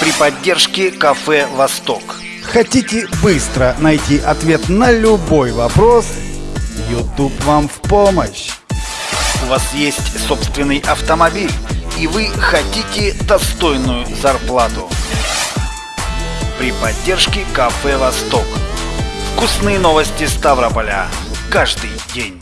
при поддержке кафе «Восток». Хотите быстро найти ответ на любой вопрос? YouTube вам в помощь. У вас есть собственный автомобиль, и вы хотите достойную зарплату. При поддержке кафе «Восток». Вкусные новости Ставрополя. Каждый день.